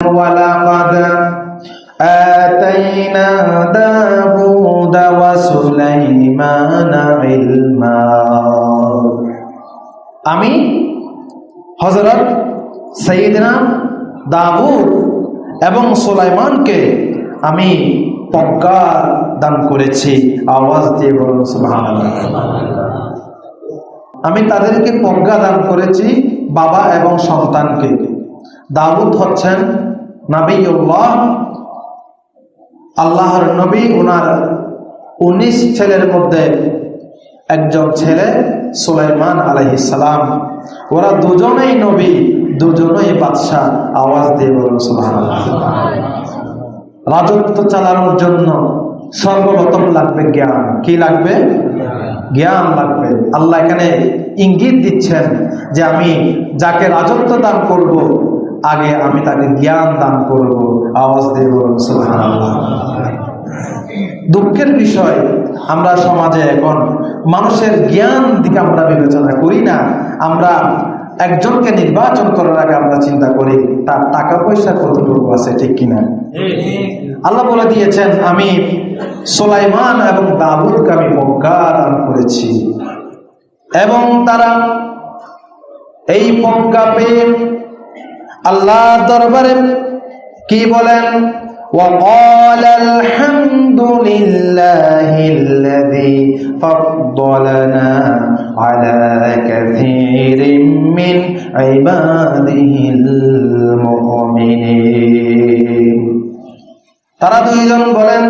ولقد آتينا داود وسليمان علما আমি হজরত সৈয়দনা দাউদ এবং সুলাইমানকে আমি প্রজ্ঞা দান করেছি আওয়াজ দিয়ে বলুন সুবহানাল্লাহ আমি তাদেরকে প্রজ্ঞা দান করেছি বাবা এবং সন্তানকে দাউদ হচ্ছেন নাবিউল্লাহ আল্লাহর নবী ওনার উনিশ ছেলের মধ্যে একজন ছেলে, সুলাইমান আলহিসাম ওরা দুজনেই নবী, দুজনেই বাদশাহ। আওয়াজ দিয়ে বলুন রাজত্ব চালানোর জন্য সর্বপ্রথম লাগবে জ্ঞান। কি লাগবে? জ্ঞান লাগবে। আল্লাহ এখানে ইঙ্গিত দিচ্ছেন যে আমি যাকে রাজত্ব দান করব আগে আমি তাকে জ্ঞান দান করব, আওয়াজ দিয়ে বলুন দুঃখের বিষয়, আমরা সমাজে এখন মানুষের জ্ঞান দিকে আমরা বিবেচনা করি না। আমরা একজনকে নির্বাচন করার আগে আমরা চিন্তা করি, তার টাকা পয়সা কতটুকু আছে, ঠিক কিনা? আল্লাহ বলে দিয়েছেন, আমি সোলাইমান এবং দাউদকে আমি প্রজ্ঞা দান করেছি। এবং তারা এই প্রজ্ঞা পেয়ে আল্লাহ দরবারে কি বলেন وقال الحمد لله الذي فضلنا على كثير من عباده المؤمنين তারা দুইজন বলেন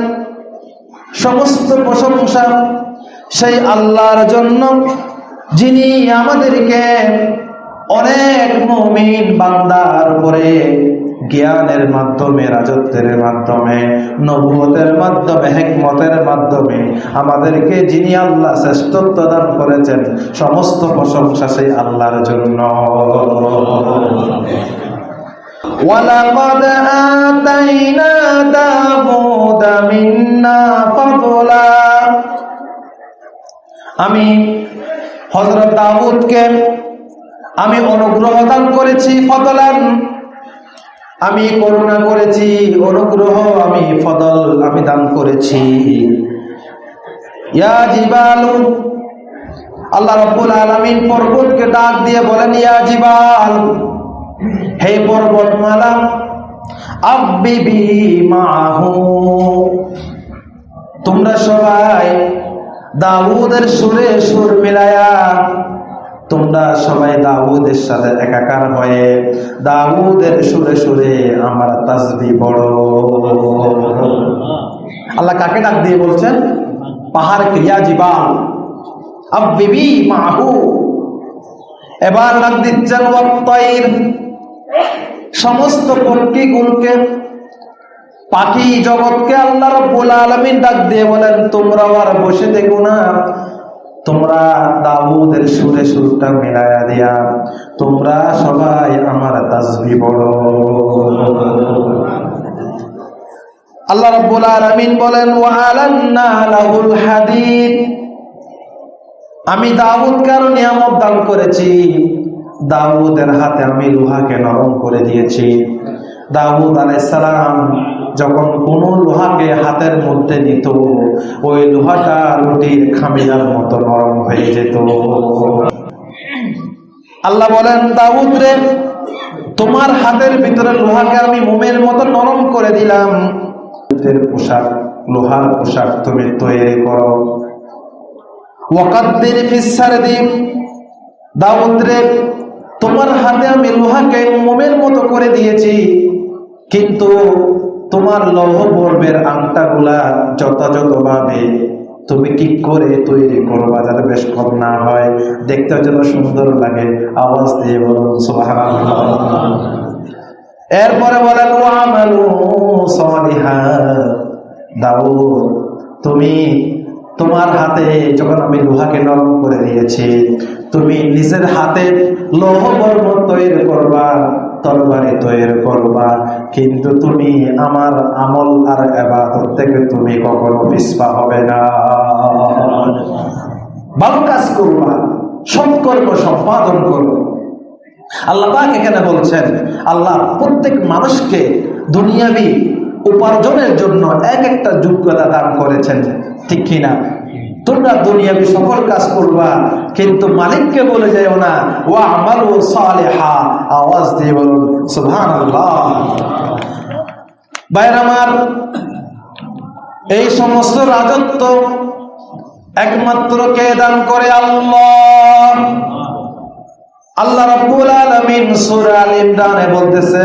সমস্ত প্রশংসা সেই আল্লাহর জন্য যিনি আমাদেরকে অনেক মমিন বান্দার উপরে জ্ঞানের মাধ্যমে রাজত্বের মাধ্যমে নবুয়তের মাধ্যমে হেকমতের মাধ্যমে আমাদেরকে যিনি আল্লাহ শ্রেষ্ঠত্ব দান করেছেন সমস্ত প্রশংসা সেই আল্লাহর জন্য ولقد آتينا داود منا فضلا আমি হজরত দাউদকে আমি অনুগ্রহ দান করেছি ফদলান। আমি করুণা করেছি, অনুগ্রহ আমি ফদল আমি দান করেছি। ইয়া জিবালু, আল্লাহ রব্বুল আলামিন পর্বতকে ডাক দিয়ে বলেন, ইয়া জিবাল, হে পর্বতমালা আব্বিবি মাহু তোমরা সবাই দাউদের সুরে সুর মিলায়া তোমরা সবাই দাউদের সাথে একাকার হয়ে দাউদের সুরে সুরে আমার তাসবি বড় আল্লাহ কাকে ডাক দিয়ে বলছেন? পাহাড় ক্রিয়া জীবাল আব্বিবি মাহু। এবার ডাক দিচ্ছেন, ওয়াত্তাইর। সমস্ত পক্ষীগুলোকে পাখি জগৎকে আল্লাহ রব্বুল আলামিন ডাক দিয়ে বলেন তোমরা আর বসে দেখো না। তোমরা দাউদের সুরে সুরটা মিলায়া দিয়া, তোমরা সবাই আমার তাসবি বড় আল্লাহ রাব্বুল আলামিন বলেন ওয়া আলান্না লাহুল হাদিদ। আমি দাউদকে আরও নিয়ামত দান করেছি। দাউদের হাতে আমি লোহাকে নরম করে দিয়েছি। দাউদ আলাইসালাম যখন কোন লোহাকে হাতের মধ্যে নিত, ওই লোহাটা রুটির খামিলার মতো নরম হয়ে যেত। আল্লাহ বলেন, দাউদ রে, তোমার হাতের ভিতরে লোহাকে আমি মোমের মতো নরম করে দিলাম। পোশাক, লোহার পোশাক তুমি তৈরি করো। ওয়াকাদ্দির ফিসার দিন দাউদ রে, তোমার হাতে আমি লোহাকে মোমের মতো করে দিয়েছি। কিন্তু তোমার লৌহ বর্বের আংটাগুলা যথাযথভাবে তুমি কি করে তৈরি করবা যাতে বেশ কম না হয়। দেখতে যেন সুন্দর লাগে। আওয়াজ দিয়ে বলুন এরপরে বলেন দাউদ, তুমি তোমার হাতে যখন আমি লোহাকে নরম করে দিয়েছি, তুমি নিজের হাতে লৌহ বর্ম তৈরি করবা। তরবারি তৈরি করবা। কিন্তু তুমি আমার আমল আর এবাদত থেকে তুমি কখনো পিসপা হবে না। ভালো কাজ করবা সৎকর্ম সম্পাদন করো। আল্লাহ পাক এখানে বলছেন, আল্লাহ প্রত্যেক মানুষকে দুনিয়াবি উপার্জনের জন্য এক একটা যোগ্যতা দান করেছেন। ঠিক কিনা? তোমরা দুনিয়াবি সকল কাজ করবা, কিন্তু মালিককে বলে যাও না ও আমার ও সালেহা আওয়াজ দিয়ে বলুন সুহান বাইর আমার, এই সমস্ত রাজত্ব একমাত্র কে দান করে আল্লাহ? আল্লাহ রাব্বুল আলামিন সূরা আল ইমরানে বলতেছে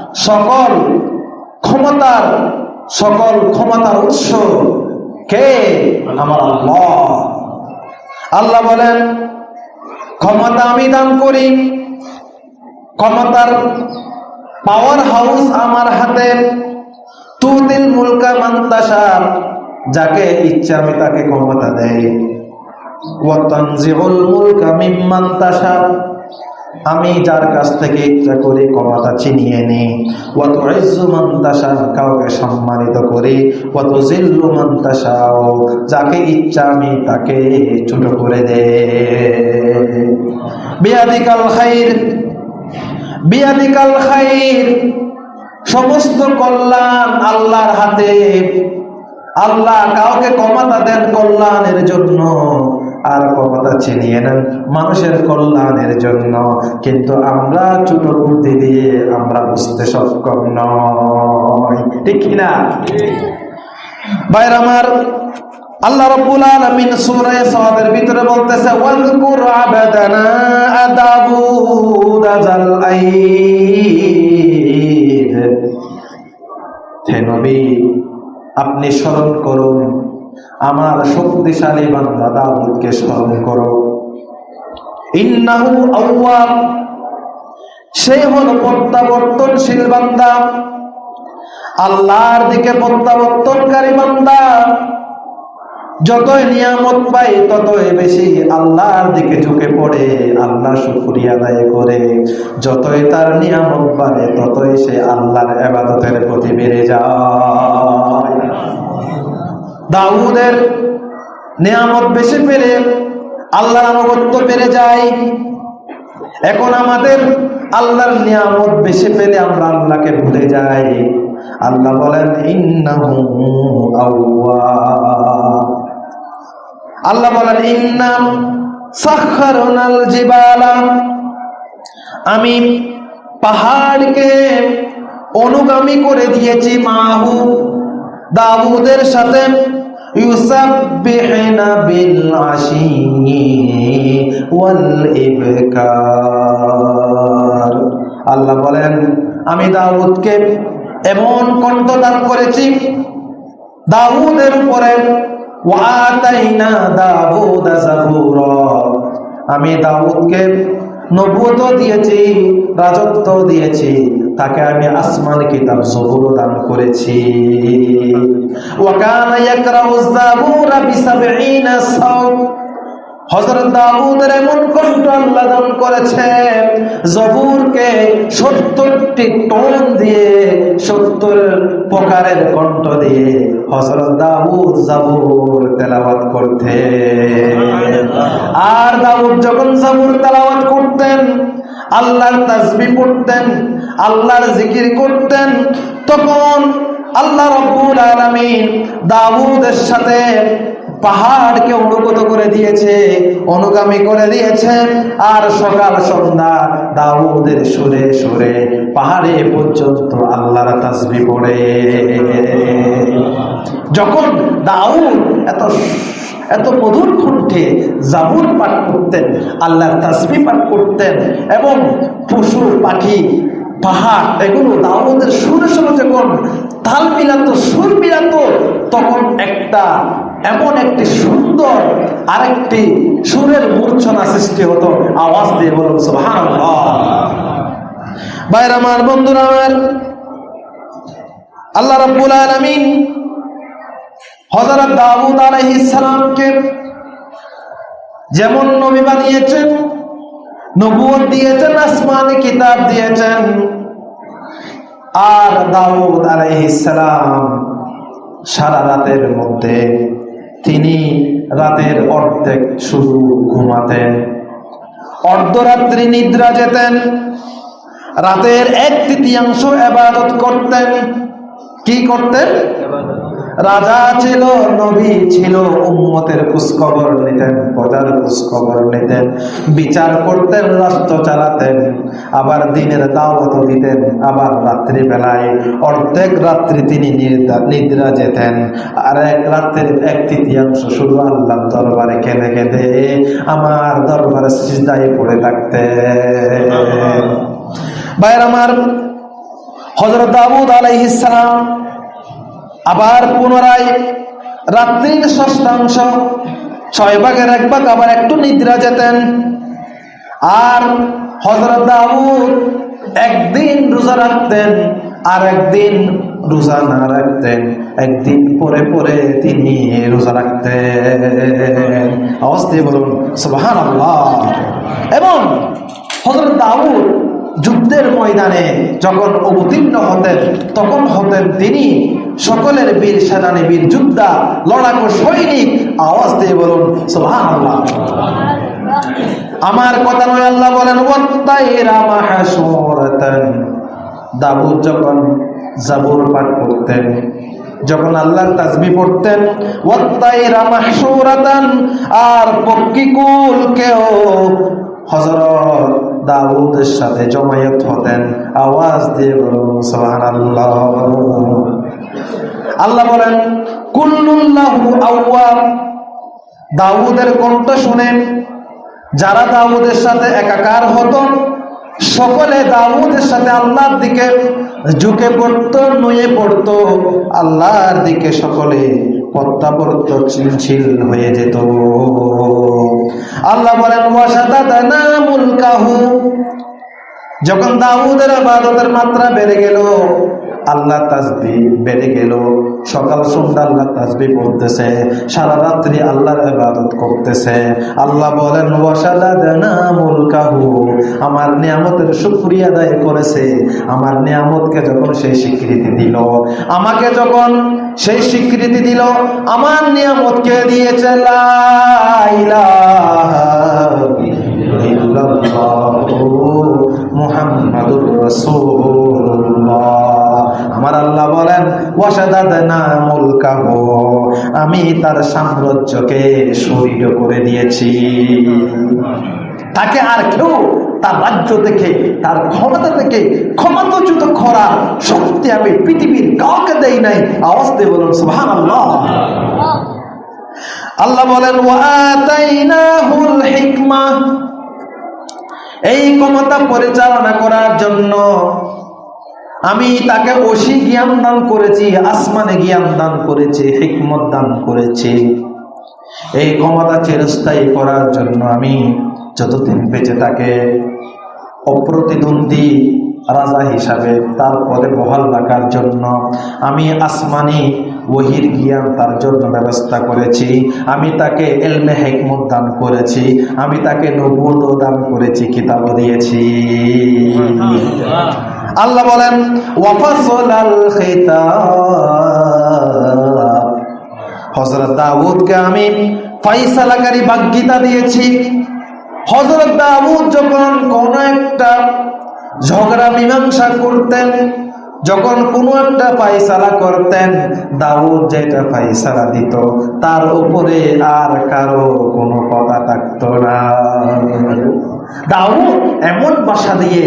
সকল ক্ষমতার সকল ক্ষমতার উৎস কে? আমার আল্লাহ। আল্লাহ। বলেন ক্ষমতা আমি দান করি ক্ষমতার পাওয়ার হাউস আমার হাতে তুদিল মুলকা মান্তাসার যাকে ইচ্ছা আমি তাকে ক্ষমতা দেয় ওয়াতানজিউল মুলকা মিম্মান তাশা। আমি যার কাছ থেকে ইচ্ছা করে ক্ষমতা ছিনিয়ে নিই। ওয়াত ইজ্জু মান কাউকে সম্মানিত করি। ওয়াত জিল্লু মান তাশাও যাকে ইচ্ছা আমি তাকে ছোট করে দে। বিয়াদিকাল খাইর বিয়াদিকাল খাইর। সমস্ত কল্যাণ আল্লাহর হাতে। আল্লাহ কাউকে ক্ষমতা দেন কল্যাণের জন্য। আর ক্ষমতা ছিনিয়ে নেন মানুষের কল্যাণের জন্য। কিন্তু আমরা ছোট বুদ্ধি দিয়ে আমরা বুঝতে সক্ষম নয় ঠিক কিনা বাইর আমার আল্লাহ রাব্বুল আলামিন সূরা সাদের ভিতরে বলতেছে, ওয়াজকুর আবাদানা আদাবুদ জাল আইদ। হে নবী, আপনি স্মরণ করুন আমার শক্তিশালী বান্দা দাউদকে স্মরণ করো। ইন্নাহু আউয়াব। সে হল প্রত্যাবর্তনশীল বান্দা। আল্লাহর দিকে প্রত্যাবর্তনকারী বান্দা। যতই নিয়ামত পাই ততই বেশি আল্লাহর দিকে ঝুঁকে পড়ে আল্লাহ শুক্রিয়া আদায় করে। যতই তার নিয়ামত বাড়ে, ততই সে আল্লাহর আবাদতের প্রতি বেড়ে যায়। দাউদের নিয়ামত বেশি পেলে আল্লাহর আনুগত্য বেড়ে যায়। এখন আমাদের আল্লাহর নিয়ামত বেশি পেলে আমরা আল্লাহকে ভুলে যাই। আল্লাহ বলেন আল্লাহ বলেন, ইন্নাম সাখারনাল জিবালা। আমি পাহাড়কে অনুগামী করে দিয়েছি মাহু দাউদের সাথে। আল্লাহ বলেন, আমি দাউদকে এমন কণ্ঠদান করেছি, দাউদের উপরে আমি দাউদকে নবুয়ত দিয়েছি রাজত্ব দিয়েছি। তাকে আমি আসমান কিতাব জবুর দান করেছি। ওয়াকানা ইয়াকরাউ যাবুরা বিসাবঈনা সাও হযরত দাউদের এমন কণ্ঠ আল্লাহ দান করেছেন জবুরকে 70টি টোন দিয়ে 70 প্রকারের কণ্ঠ দিয়ে হযরত দাউদ জাবুর তেলাওয়াত করতেন। আর দাউদ যখন জাবুর তেলাওয়াত করতেন আল্লাহর তাজবি পড়তেন, আল্লাহর জিকির করতেন, তখন আল্লাহ রব্বুল আলামিন দাউদের সাথে পাহাড়কে অনুগত করে দিয়েছে, অনুগামী করে দিয়েছে, আর সকাল সন্ধ্যা দাউদের সুরে সুরে পাহাড়ে পর্যন্ত আল্লাহর তাসবি পড়ে। যখন দাউদ এত এত মধুর কণ্ঠে জাবুর পাঠ করতেন, আল্লাহর তাসবি পাঠ করতেন এবং পশু পাখি, পাহাড়, এগুলো দাউদের সুরে সুরে যখন তাল মিলাতো, সুর মিলাতো, তখন একটা এমন একটি সুন্দর আরেকটি সুরের মূর্ছনা সৃষ্টি হতো, আওয়াজ দিয়ে বলুন, সুবহানাল্লাহ। বাইর আমার, বন্ধুরা আল্লাহ রাব্বুল আলামিন হযরত দাউদ আলাইহিস সালামকে যেমন নবী বানিয়েছেন নবুয়ত দিয়েছেন, আসমানি কিতাব দিয়েছেন, আর দাউদ আলাইহিস সালাম সারা রাতের মধ্যে তিনি রাতের অর্ধেক শুরু ঘুমাতেন। অর্ধরাত্রি নিদ্রা যেতেন, রাতের এক তৃতীয়াংশ আবাদত করতেন। কি করতেন? রাজা ছিল নবী ছিল উম্মতের খোঁজখবর নিতেন প্রজার খোঁজখবর নিতেন বিচার করতেন রাষ্ট্র চালাতেন আবার দিনের দাওয়াত দিতেন আবার রাত্রি বেলায় অর্ধেক রাত্রি তিনি নিদ্রা যেতেন। আর এক রাত্রের এক তৃতীয়াংশ শুধু আল্লাহ দরবারে কেঁদে কেঁদে আমার দরবারে সিজদায় পড়ে থাকতেন। ভাইয়ের আমার হজরত দাউদ আলাইহিস সালাম আবার পুনরায় রাত্রির ষষ্ঠাংশ ছয় ভাগের এক ভাগ আবার একটু নিদ্রা যেতেন। আর হজরত দাউদ একদিন রোজা রাখতেন আর একদিন রোজা না রাখতেন। একদিন পরে পরে তিনি রোজা রাখতেন। আওয়াজ বলুন সুবাহান এবং হজরত দাউদ যুদ্ধের ময়দানে যখন অবতীর্ণ হতেন, তখন হতেন তিনি সকলের বীর সেনানী, বীর যোদ্ধা, লড়াকু সৈনিক, আওয়াজ দিয়ে বলুন আমার কথা নয়, আল্লাহ বলেন দাউদ যখন জাবুর পাঠ করতেন যখন আল্লাহর তাসবি পড়তেন আর পক্ষিকুল কেও হযরত দাউদের সাথে জমায়েত হতেন। আওয়াজ দিয়ে বলুন, সুবহানাল্লাহ। আল্লাহ বলেন কুল্লুল্লাহু আউয়াব দাউদের কণ্ঠ শুনেন, যারা দাউদের সাথে একাকার হতো, সকলে দাউদের সাথে আল্লাহর দিকে ঝুঁকে পড়তো, নুয়ে পড়তো। আল্লাহর দিকে সকলে প্রত্যাবর্ত চিনছিল হয়ে যেত। আল্লাহ বলেন যখন দাউদের আবাদতের মাত্রা বেড়ে গেল আল্লাহ তাসবি বেড়ে গেল। সকাল সন্ধ্যা আল্লাহ তাসবি পড়তেছে, সারা রাত্রি আল্লাহর ইবাদত করতেছে। আল্লাহ বলেন মুলকাহু আমার নিয়ামতের শুকরিয়া আদায় করেছে। আমার নিয়ামতকে যখন সেই স্বীকৃতি দিল, আমাকে যখন সেই স্বীকৃতি দিল, আমার নিয়ামতকে দিয়েছে, লা ইলাহা মুহাম্মাদুর রাসূলুল্লাহ। ওয়াসাদাদনা মুলকাহু আমি তার সাম্রাজ্যকে শরীর করে দিয়েছি। তাকে আর কেউ তার রাজ্য থেকে, তার ক্ষমতা থেকে ক্ষমতাচ্যুত করার শক্তি আমি পৃথিবীর কাউকে দেই নাই। আওয়াজ দিয়ে বলুন, সুবহানাল্লাহ। আল্লাহ বলেন ওয়াতাইনাহুল হিকমা। এই ক্ষমতা পরিচালনা করার জন্য আমি তাকে অসি জ্ঞান দান করেছি, আসমানে জ্ঞান দান করেছি, হিকমত দান করেছি। এই ক্ষমতা চিরস্থায়ী করার জন্য আমি যতদিন বেঁচে তাকে অপ্রতিদ্বন্দ্বী রাজা হিসাবে তার পদে বহাল রাখার জন্য আমি আসমানি ওহির জ্ঞান তার জন্য ব্যবস্থা করেছি। আমি তাকে এলমে হেকমত দান করেছি, আমি তাকে নবুত দান করেছি কিতাব দিয়েছি। আল্লাহ বলেন, ওয়াফাসলাল দাউদকে আমি ফাইসালাকারী বাগ্যিতা দিয়েছি। হযরত দাউদ যখন কোন একটা ঝগড়া, মীমাংসা করতেন, যখন কোনো একটা ফাইসালা করতেন, দাউদ যেটা ফাইসালা দিত, তার উপরে আর কারও কোনো কথা থাকতো না। দাউদ এমন বাসা দিয়ে,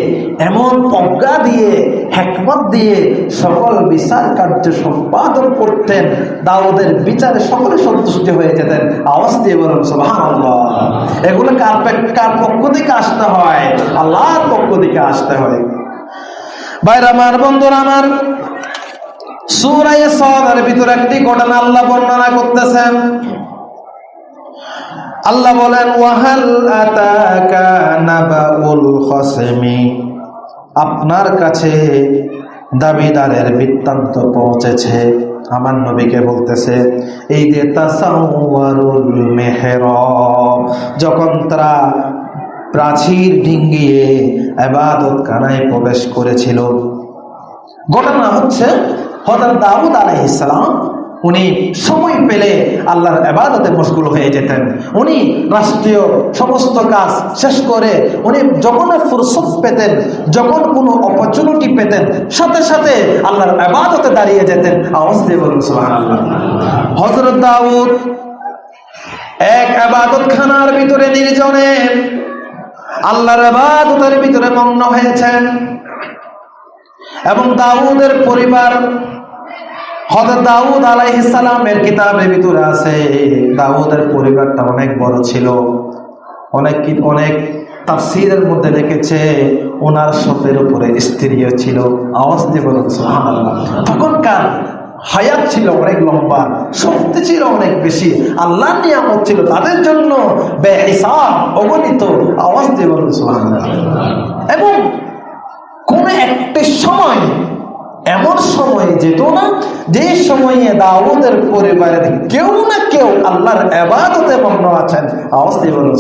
এমন প্রজ্ঞা দিয়ে, হেকমত দিয়ে সকল বিচার কার্য সম্পাদন করতেন, দাউদের বিচারে সকলে সন্তুষ্ট হয়ে যেতেন। আওয়াজ দিয়ে বলুন, সুবহানাল্লাহ। এগুলো কার কার পক্ষ থেকে আসতে হয়? আল্লাহর পক্ষ থেকে আসতে হয়। বাইরে আমার বন্ধুরা, আমার সুরায় সদের ভিতরে একটি ঘটনা আল্লাহ বর্ণনা করতেছেন। আল্লাহ বলেন, ওয়াহাল আতাকা নাবাউল খসমি? আপনার কাছে দাবিদারের বৃত্তান্ত পৌঁছেছে। আমার নবীকে বলতেছে এই যে তাসাউয়ারুল মেহরব। যখন তারা প্রাচীর ডিঙ্গিয়ে আবাদত কানায় প্রবেশ করেছিল, ঘটনা হচ্ছে হজরত দাউদ আলাইহিসসালাম উনি সময় পেলে আল্লাহর আবাদতে মশগুল হয়ে যেতেন। উনি রাষ্ট্রীয় সমস্ত কাজ শেষ করে উনি যখন ফুরসত পেতেন, যখন কোনো অপরচুনিটি পেতেন, সাথে সাথে আল্লাহর আবাদতে দাঁড়িয়ে যেতেন। আওয়াজ দিয়ে সুবহানাল্লাহ। হজরত দাউদ এক আবাদত খানার ভিতরে নির্জনে আল্লাহর আবাদতের ভিতরে মগ্ন হয়েছেন। এবং দাউদের পরিবার হজরত দাউদ আলাইহিস সালামের কিতাবের ভিতরে আছে। দাউদের পরিবারটা অনেক বড় ছিল। অনেক অনেক তাফসীরের মধ্যে লিখেছে, ওনার শতের উপরে স্ত্রীও ছিল। আওয়াজ দিয়ে বলুন তখনকার হায়াত ছিল অনেক লম্বা, শক্তি ছিল অনেক বেশি আল্লাহ নিয়ামত ছিল তাদের জন্য বেহিসাব, অগণিত। আওয়াজ দিয়ে বলুন এবং কোন একটি সময় এমন সময়ে যেত না, যে সময়ে দাউদের পরিবারের কেউ না কেউ আল্লাহর আবাদতে মগ্ন আছেন আওয়াজ বলুন।